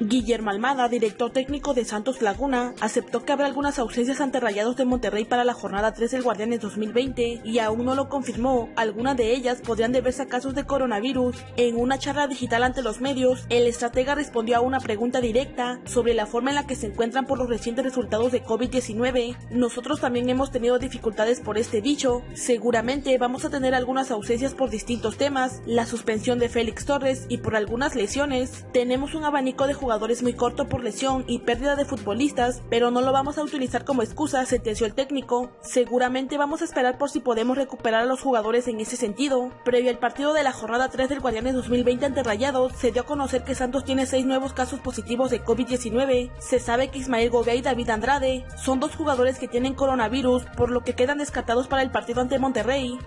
Guillermo Almada, director técnico de Santos Laguna, aceptó que habrá algunas ausencias ante Rayados de Monterrey para la jornada 3 del Guardianes 2020 y aún no lo confirmó. Algunas de ellas podrían deberse a casos de coronavirus. En una charla digital ante los medios, el estratega respondió a una pregunta directa sobre la forma en la que se encuentran por los recientes resultados de COVID-19. Nosotros también hemos tenido dificultades por este dicho. Seguramente vamos a tener algunas ausencias por distintos temas, la suspensión de Félix Torres y por algunas lesiones. Tenemos un abanico de jugadores muy corto por lesión y pérdida de futbolistas, pero no lo vamos a utilizar como excusa, sentenció el técnico. Seguramente vamos a esperar por si podemos recuperar a los jugadores en ese sentido. Previo al partido de la jornada 3 del Guardianes 2020 ante Rayados, se dio a conocer que Santos tiene seis nuevos casos positivos de COVID-19. Se sabe que Ismael Gobea y David Andrade son dos jugadores que tienen coronavirus, por lo que quedan descartados para el partido ante Monterrey.